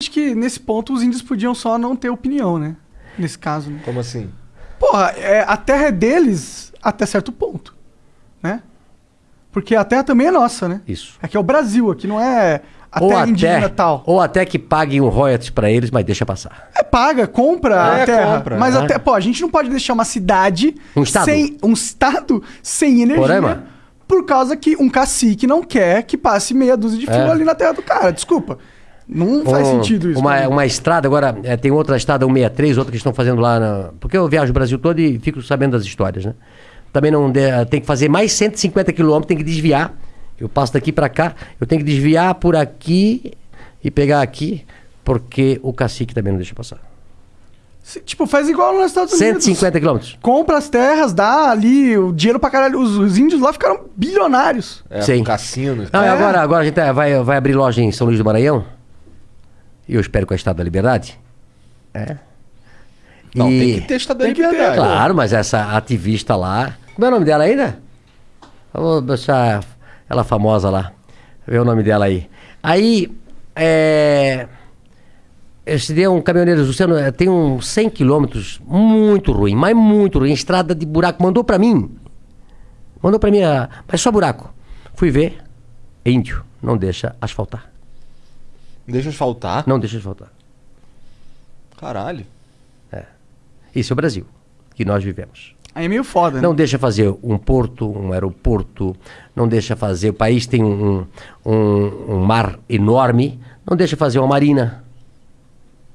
acho que nesse ponto os índios podiam só não ter opinião, né? Nesse caso. Né? Como assim? Porra, é, a terra é deles até certo ponto, né? Porque a terra também é nossa, né? Isso. Aqui é o Brasil, aqui não é a Ou terra até, indígena tal. ou até que paguem um royalties pra eles, mas deixa passar. É paga, compra É, a terra. compra, mas é. até, pô, a gente não pode deixar uma cidade Um estado. sem um estado sem energia. Roraima. Por causa que um cacique não quer que passe meia dúzia de fio É. ali na terra do cara. Desculpa. Não faz Um- sentido isso. Uma, mim. uma estrada, agora é, tem outra estrada 163, outra que estão fazendo lá. Na, porque eu viajo o Brasil todo e fico sabendo das histórias, né? Também não de- tem que fazer mais 150 quilômetros, tem que desviar. Eu passo daqui para cá, eu tenho que desviar por aqui e pegar aqui, porque o cacique também não deixa passar. Se- Tipo, faz igual nos Estados Unidos. 150 quilômetros. Compra as terras, dá ali o dinheiro pra caralho. Os, os índios lá ficaram bilionários. É, Sim. cassino. Não, e É. agora, agora a gente tá- vai, vai abrir loja em São Luís do Maranhão. E eu espero com a Estado da Liberdade. É. Não, E- tem que ter estado da Tem que liberdade. Claro, mas essa ativista lá. Como é o nome dela ainda? Eu vou deixar ela famosa lá. Ver o nome dela aí. Aí, é. Esse dia um caminhoneiro, Luciano, eh, tem uns 100 quilômetros muito ruim, mas muito ruim. Estrada de buraco. Mandou pra mim. Mandou pra mim, mas só buraco. Fui ver. Índio. Não deixa asfaltar. Deixa eu faltar. Não deixa asfaltar. Caralho. Isso é o Brasil, que nós vivemos. Aí é meio foda, né? Não deixa fazer um porto, um aeroporto, não deixa fazer. O país tem um, um, um mar enorme, não deixa fazer uma marina.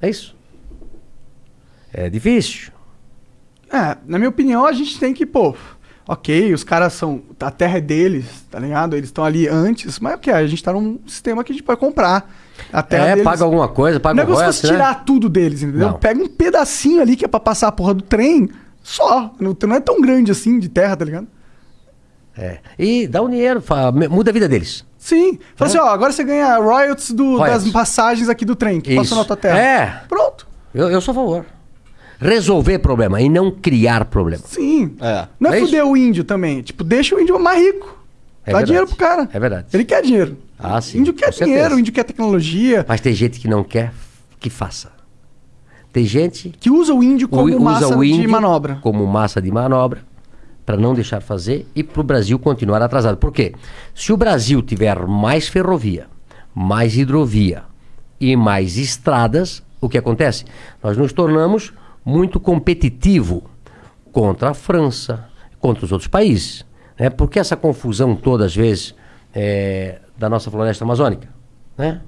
É isso. É difícil. É, na minha opinião, a gente tem que, pô, ok, os caras são. A terra é deles, tá ligado? Eles estão ali antes, mas ok, a gente tá num sistema que a gente pode comprar. A terra é, deles. paga alguma coisa, paga Não é como se né? tirar tudo deles, entendeu? Não. Pega um pedacinho ali que é pra passar a porra do trem, só. Não, não é tão grande assim de terra, tá ligado? É. E dá um dinheiro, fa- muda a vida deles. Sim. Fala assim, ó, agora você ganha royalties, do, Royalties. das passagens aqui do trem que Isso. passou na tua terra. É. Pronto. Eu, eu sou a favor. Resolver problema e não criar problema. Sim. É. Não é, É isso. fuder o índio também. Tipo, deixa o índio mais rico. É Dá verdade. dinheiro pro cara. É verdade. Ele quer dinheiro. Ah, sim, O índio quer com dinheiro, o índio quer tecnologia. Mas tem gente que não quer que faça. Tem gente Que usa o índio como usa massa o índio de manobra. Como massa de manobra para não deixar fazer e para o Brasil continuar atrasado. Por quê? Se o Brasil tiver mais ferrovia, mais hidrovia e mais estradas, o que acontece? Nós nos tornamos muito competitivo contra a França, contra os outros países. Né? Por que essa confusão toda, às vezes, é, da nossa floresta amazônica? Né?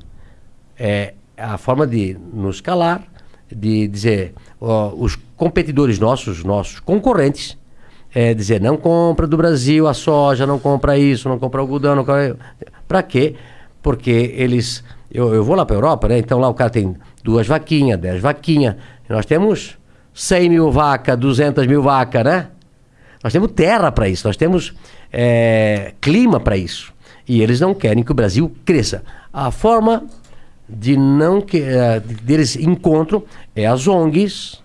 é a forma de nos calar, de dizer, ó, os competidores nossos, nossos concorrentes, é dizer, não compra do Brasil a soja, não compra isso, não compra algodão, não compra... Pra quê? Porque eles... Eu, eu vou lá para Europa, né? Então lá o cara tem duas vaquinhas, dez vaquinhas. Nós temos 100 mil vacas, 200 mil vacas, né? Nós temos terra para isso, nós temos é, clima para isso. E eles não querem que o Brasil cresça. A forma de não que eh, deles encontram é as ONGs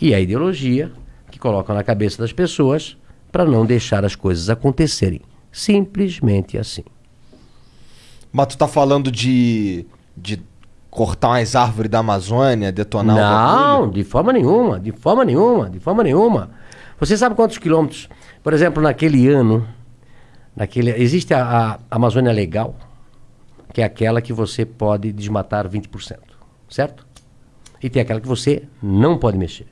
e a ideologia que colocam na cabeça das pessoas para não deixar as coisas acontecerem. Simplesmente assim. Mas tu tá falando de. de cortar umas árvores da Amazônia, detonar o Não, de forma nenhuma, de forma nenhuma, de forma nenhuma. Você sabe quantos quilômetros? Por exemplo, naquele ano, naquele, existe a, a Amazônia Legal, que é aquela que você pode desmatar 20%, certo? E tem aquela que você não pode mexer.